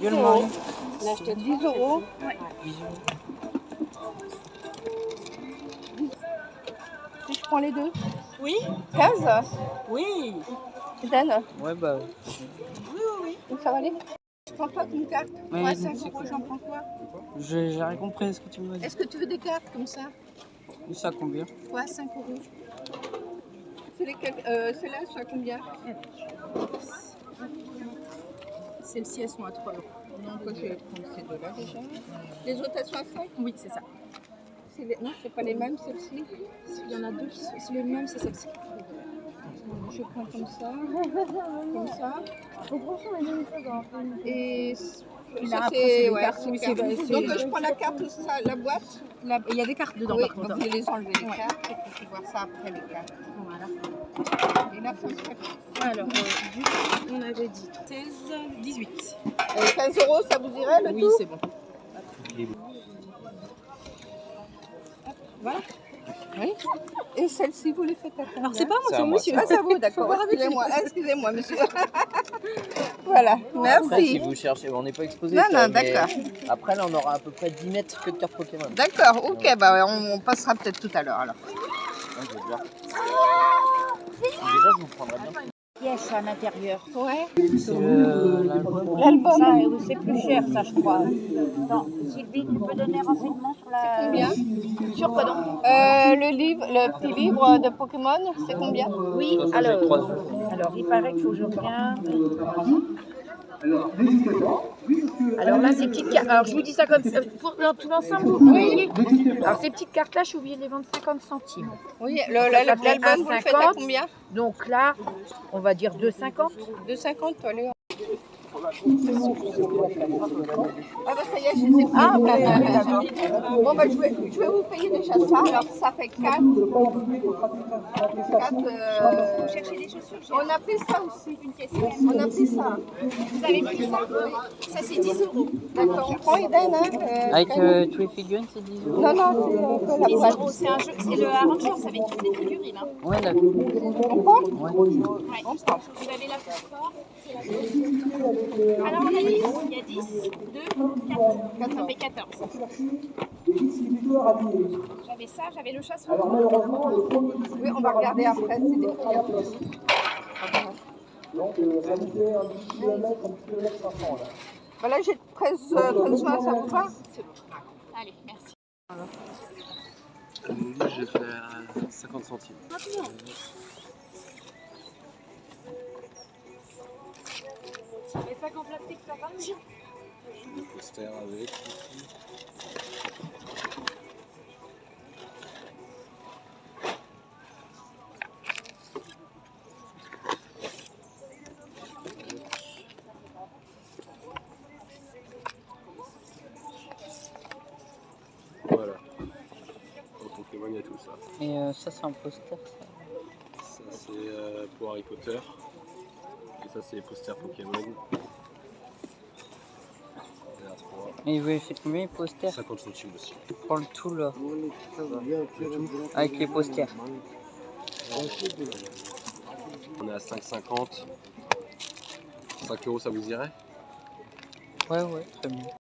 10 euros. On a acheté 10 euros. Si je prends les deux. Oui. 15 Oui. Dan Ouais, bah. Donc ça va aller. Je prends pas une carte. Ouais, donc 5 c'est euros, j'en prends quoi J'ai j'ai rien compris ce que tu m'as dit. Est-ce que tu veux des cartes comme ça? Ça combien Ouais, 5 euros. C'est lesquelles euh, à combien? Celles-ci, elles sont à 3 euros. Donc je vais prendre ces deux-là déjà. Les autres, elles sont à 5 Oui, c'est ça. Les- Non, c'est pas les mêmes celles-ci? Il y en a deux qui sont c'est le même, c'est celle-ci. Je prends comme ça, comme ça. Et là, c'est les ouais, Donc je prends la carte, ça, la boîte. Là, Il y a des cartes dedans, oui, par contre. donc je vais les enlever les Ouais. cartes et puis voir ça après les cartes. Voilà. Et ça Alors, euh, du coup, on avait dit 16, 18. Euh, 15 euros, ça vous irait le Oui, tout c'est bon. Oui. Et celle-ci, vous les faites à Alors, c'est pas moi, C'est monsieur. Ah, c'est à vous, d'accord. Excusez-moi, excusez-moi, monsieur. voilà, Après, si merci. vous cherchez, on n'est pas exposé. Non, non, d'accord. Après, là, on aura à peu près 10 mètres que de cartes Pokémon. D'accord, ok, bah on, on passera peut-être tout à l'heure alors. Ouais, je vais déjà. Déjà, je vous prendrai bien. pièces à l'intérieur. Ouais. C'est le- l'album. Euh, c'est plus cher, ça, je crois. Attends, Sylvie, tu peux donner renseignement sur la... combien Sur quoi donc Euh, le livre, le petit livre de Pokémon, c'est combien Oui, c'est alors, alors, il paraît qu'il faut que je regarde. Alors là, ces petites cartes, alors je vous dis ça comme ça, pour dans tout l'ensemble, vous voyez Alors ces petites cartes-là, je suis obligée de les vendre 50 centimes. Oui, l'album, vous le faites à 1,50. combien Donc là, on va dire 2,50. 2,50, allez. Ah bah ça y est, je les ai pris. Ah bah. Bon bah je vais, je vais vous payer déjà ça, alors ça fait 4. 4 euh... cherchez des chaussures, j'ai On a pris ça aussi. une caisse. On a pris ça. Vous avez pris ça Ça c'est 10 euros. D'accord, on prend Eden, hein euh, Avec Eden. euh, tous les figurines, c'est 10 euros Non, non, c'est un peu la 10 boîte. euros, c'est un jeu, c'est le Avengers avec toutes les figurines. Hein. Ouais, d'accord. On prend Ouais. Ouais. Vous avez la force, c'est la. Alors on a 10, il y a 10, 2, 4, ça fait 14. J'avais ça, j'avais le chasse Oui, on va regarder après, c'est des prix en plus. Bah là j'ai 13, euh, 13 juin, ça vous va Allez, merci. Livre, je l'ai fait à 50 centimes. Sacs en plastique, ça va Des posters avec. Voilà. Au Pokémon, il y a tout ça. Et euh, ça, c'est un poster, ça. Ça, c'est euh, pour Harry Potter. Et ça, c'est les posters Pokémon. Il y en a trois. Et vous avez fait combien les posters 50 centimes aussi. Prends le tout, là. Avec les posters. On est à 5,50. 5 euros, ça vous irait? Ouais, ouais, très bien.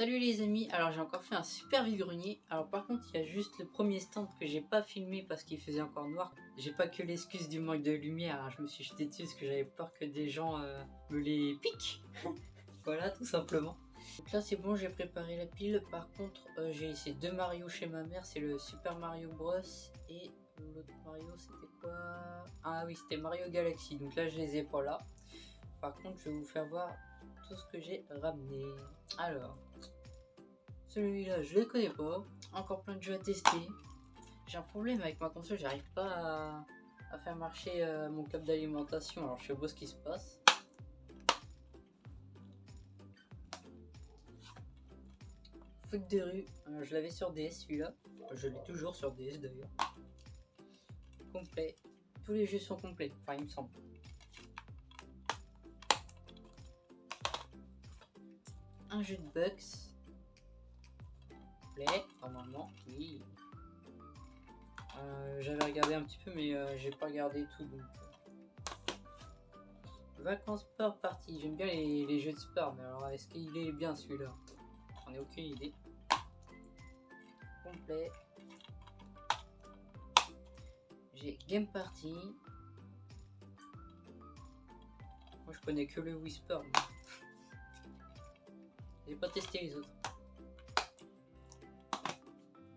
Salut les amis, alors j'ai encore fait un super vide-grenier. Alors par contre il y a juste le premier stand que j'ai pas filmé parce qu'il faisait encore noir. J'ai pas que l'excuse du manque de lumière, hein. je me suis jeté dessus parce que j'avais peur que des gens euh, me les piquent. voilà tout simplement. Donc là c'est bon, j'ai préparé la pile. Par contre euh, j'ai laissé deux Mario chez ma mère, c'est le Super Mario Bros. Et l'autre Mario c'était quoi? Ah oui c'était Mario Galaxy, donc là je les ai pas là. Par contre je vais vous faire voir tout ce que j'ai ramené. Alors, celui-là, je le connais pas. Encore plein de jeux à tester. J'ai un problème avec ma console, j'arrive pas à, faire marcher euh, mon câble d'alimentation. Alors, je sais pas ce qui se passe. Foot de rue, euh, je l'avais sur DS celui-là. Je l'ai toujours sur DS d'ailleurs. Complet. Tous les jeux sont complets, enfin il me semble. Un jeu de Bucks. Play, normalement, oui. Euh, J'avais regardé un petit peu, mais euh, j'ai pas regardé tout. Donc, euh. Vacances sport party. J'aime bien les, jeux de sport, mais alors est-ce qu'il est bien celui-là? J'en ai aucune idée. Complet. J'ai Game Party. Moi je connais que le Whisper. J'ai pas testé les autres.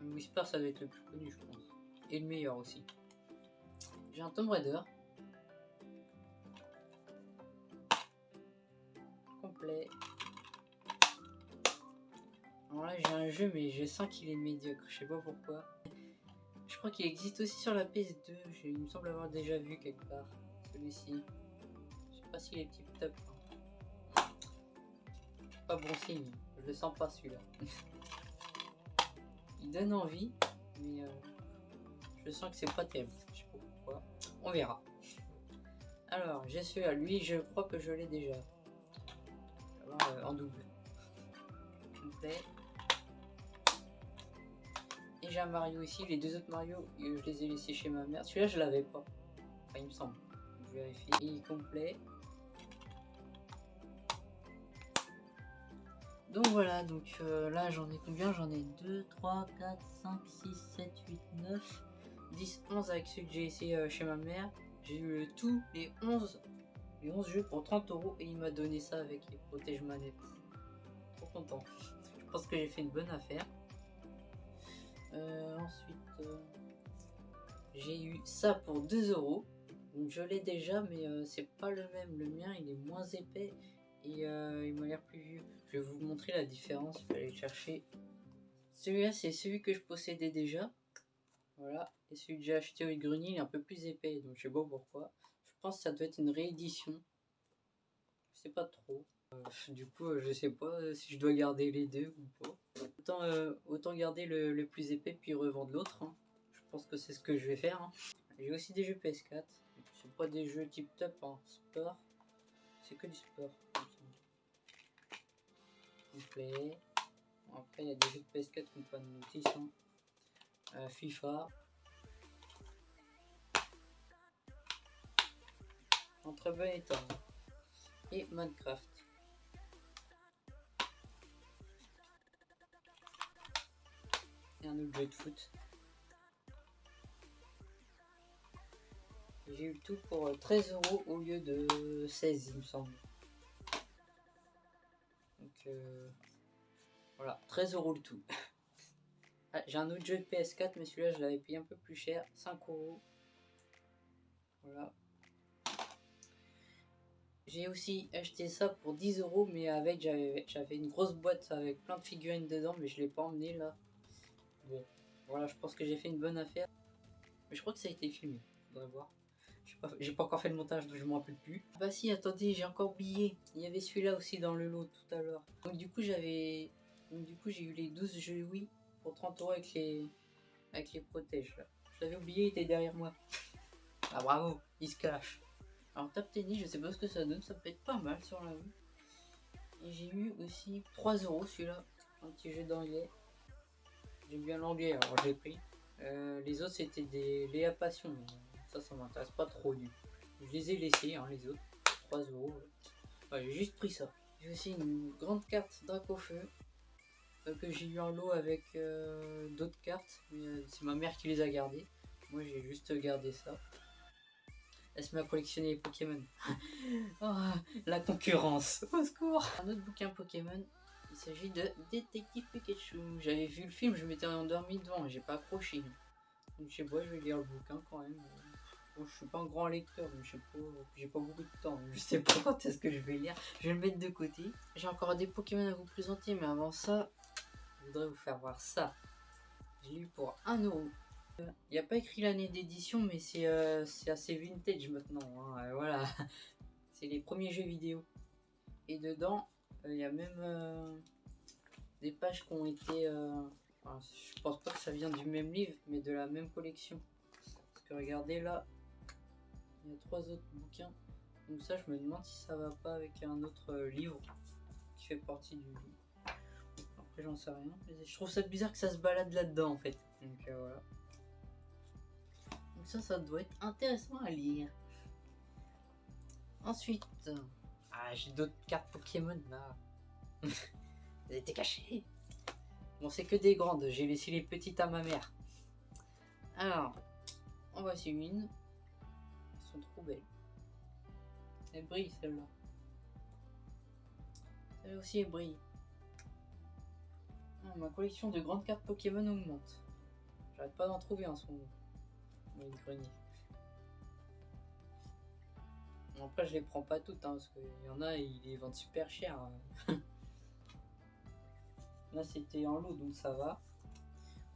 Whisper ça doit être le plus connu je pense. Et le meilleur aussi. J'ai un Tomb Raider. Complet. Alors là j'ai un jeu mais je sens qu'il est médiocre, je sais pas pourquoi. Je crois qu'il existe aussi sur la PS2, je- il me semble avoir déjà vu quelque part. Celui-ci. Je sais pas s'il est tip top. Pas bon signe, je le sens pas celui-là. il donne envie, mais euh, je sens que c'est pas terrible. Je sais pas pourquoi. On verra. Alors, j'ai celui-là. Lui, je crois que je l'ai déjà. Euh, en double. Complet. Et j'ai un Mario ici. Les deux autres Mario, euh, je les ai laissés chez ma mère. Celui-là, je l'avais pas. Enfin, il me semble. Je vérifie. Est complet. Donc voilà, donc euh, là j'en ai combien? J'en ai 2, 3, 4, 5, 6, 7, 8, 9, 10, 11 avec ceux que j'ai essayé euh, chez ma mère. J'ai eu le tout, les 11, les 11 jeux pour 30 euros et il m'a donné ça avec les protège manettes. Trop content. Je pense que j'ai fait une bonne affaire. Euh, ensuite, j'ai eu ça pour 2 euros. Je l'ai déjà, mais c'est pas le même. Le mien, il est moins épais et euh, il m'a l'air plus vieux. Je vais vous montrer la différence. Il fallait le chercher. Celui-là, c'est celui que je possédais déjà. Voilà. Et celui que j'ai acheté au grenier, il est un peu plus épais. Donc je sais pas pourquoi. Je pense que ça doit être une réédition. Je sais pas trop. Euh, du coup, je sais pas si je dois garder les deux ou pas. Autant, euh, garder le, plus épais puis revendre l'autre. hein. Je pense que c'est ce que je vais faire. hein. J'ai aussi des jeux PS4. C'est pas des jeux tip top en sport. C'est que du sport. Après, il y a des jeux de PS4 qui n'ont pas de notice. hein. Euh, FIFA. En très bon état. Et Minecraft. Et un autre jeu de foot. J'ai eu tout pour euh, 13 euros au lieu de 16, il me semble. Voilà, 13 euros le tout. Ah, J'ai un autre jeu de PS4, mais celui-là je l'avais payé un peu plus cher, 5 euros. Voilà. J'ai aussi acheté ça pour 10 euros, mais avec j'avais une grosse boîte avec plein de figurines dedans, mais je l'ai pas emmené là. Bon, voilà, je pense que j'ai fait une bonne affaire. Mais je crois que ça a été filmé, faudrait voir. J'ai pas, j'ai encore fait le montage, donc je m'en rappelle plus. Bah si, attendez, j'ai encore oublié. Il y avait celui-là aussi dans le lot tout à l'heure. Donc du coup, j'avais... Donc du coup, j'ai eu les 12 jeux Wii pour 30 euros avec les... Avec les protèges, là. Je l'avais oublié, il était derrière moi. Ah bravo, il se cache. Alors Tap Tennis, je sais pas ce que ça donne, ça peut être pas mal sur la Wii. Et j'ai eu aussi 3 euros celui-là. Un petit jeu d'anglais. J'aime bien l'anglais, alors je l'ai pris. Euh, les autres, c'était des Léa Passion. Ça, m'intéresse pas trop du Je les ai laissés, hein, les autres. 3 euros. J'ai juste pris ça. J'ai aussi une grande carte Dracofeu. euh, que j'ai eu en lot avec euh, d'autres cartes. Mais euh, c'est ma mère qui les a gardées. Moi, j'ai juste gardé ça. Elle se met à collectionner les Pokémon. Oh, la concurrence. Au secours. Un autre bouquin Pokémon. Il s'agit de Détective Pikachu. J'avais vu le film, je m'étais endormi devant, j'ai pas accroché. Donc je sais pas, je vais lire le bouquin quand même. Bon, je suis pas un grand lecteur, mais je sais pas, j'ai pas beaucoup de temps. Je sais pas quand est-ce que je vais lire. Je vais le mettre de côté. J'ai encore des Pokémon à vous présenter, mais avant ça, je voudrais vous faire voir ça. J'ai eu pour 1 euro. Il n'y a pas écrit l'année d'édition, mais c'est euh, assez vintage maintenant. hein, euh, voilà. C'est les premiers jeux vidéo. Et dedans, il y a même euh, des pages qui ont été. euh, enfin, je pense pas que ça vient du même livre, mais de la même collection. Parce que regardez là, il y a trois autres bouquins. Donc ça, je me demande si ça va pas avec un autre euh, livre qui fait partie du. Après, j'en sais rien. Je trouve ça bizarre que ça se balade là-dedans en fait. Donc euh, voilà. Donc ça, ça doit être intéressant à lire. Ensuite, ah, j'ai d'autres cartes Pokémon là. Elles étaient cachées. Bon, c'est que des grandes. J'ai laissé les petites à ma mère. Alors, en voici une. Sont trop belles. Elle brille celle-là. Celle aussi elle brille. Ah, ma collection de grandes cartes Pokémon augmente. J'arrête pas d'en trouver en ce moment. Le grenier. Après, je les prends pas toutes, hein, parce qu'il y en a, ils les vendent super cher. hein. Là, c'était en lot, donc ça va.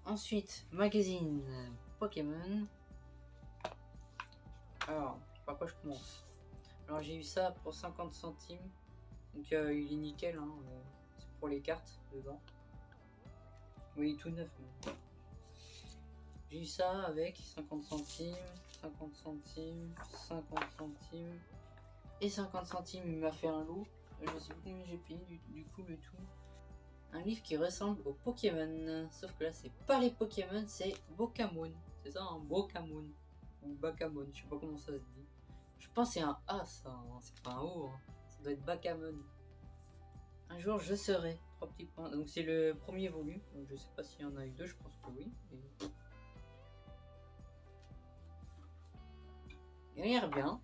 Ensuite, magazine Pokémon. Alors, par quoi je commence? Alors, j'ai eu ça pour 50 centimes. Donc, euh, il est nickel. Hein, euh, C'est pour les cartes dedans. Oui, tout neuf. J'ai eu ça avec 50 centimes, 50 centimes, 50 centimes et 50 centimes. Il m'a fait un lot. Je sais plus combien j'ai payé du, coup le tout. Un livre qui ressemble aux Pokémon. Sauf que là, c'est pas les Pokémon, c'est Bokamon. C'est ça, un Bokamon. Ou Bakamon, je sais pas comment ça se dit. Je pense c'est un A, ça. hein, C'est pas un O. hein. Ça doit être Bakamon. Un jour, je serai. Trois petits points. Donc, c'est le premier volume. Je sais pas s'il y en a eu deux, je pense que oui. Et- Il a bien.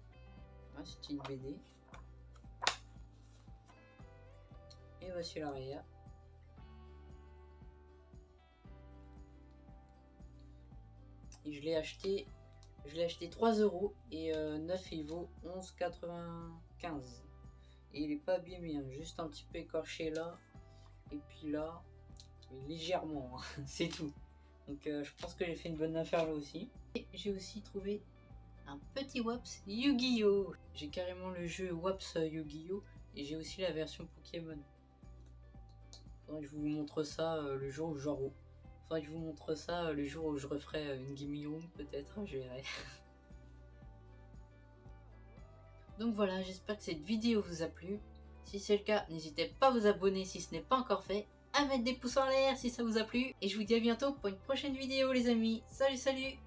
Ouais, c'est une BD. Et voici l'arrière. Et je l'ai acheté. Je l'ai acheté 3 euros et euh, 9 il vaut 11,95. Et il est pas abîmé, hein, juste un petit peu écorché là. Et puis là, légèrement, hein, c'est tout. Donc euh, je pense que j'ai fait une bonne affaire là aussi. Et j'ai aussi trouvé un petit Waps Yu-Gi-Oh! J'ai carrément le jeu Waps euh, Yu-Gi-Oh! Et j'ai aussi la version Pokémon. Je vous montre ça euh, le jour où Faudrait que je vous montre ça euh, le jour où je referai euh, une Room peut-être, je verrai. Donc voilà, j'espère que cette vidéo vous a plu. Si c'est le cas, n'hésitez pas à vous abonner si ce n'est pas encore fait, à mettre des pouces en l'air si ça vous a plu. Et je vous dis à bientôt pour une prochaine vidéo les amis. Salut salut